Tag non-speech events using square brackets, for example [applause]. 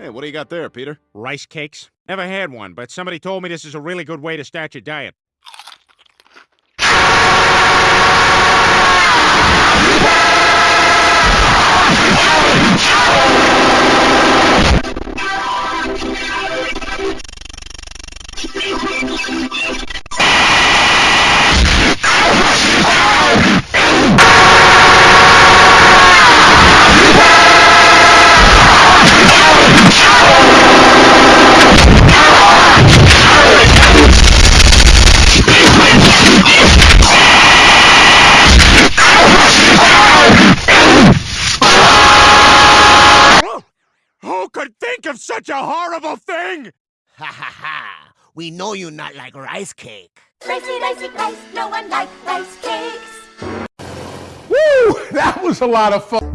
Hey, what do you got there, Peter? Rice cakes? Never had one, but somebody told me this is a really good way to start your diet. Think of such a horrible thing? Ha ha ha! We know you not like rice cake. Ricey, ricey, rice, no one like rice cakes. Woo! [laughs] That was a lot of fun.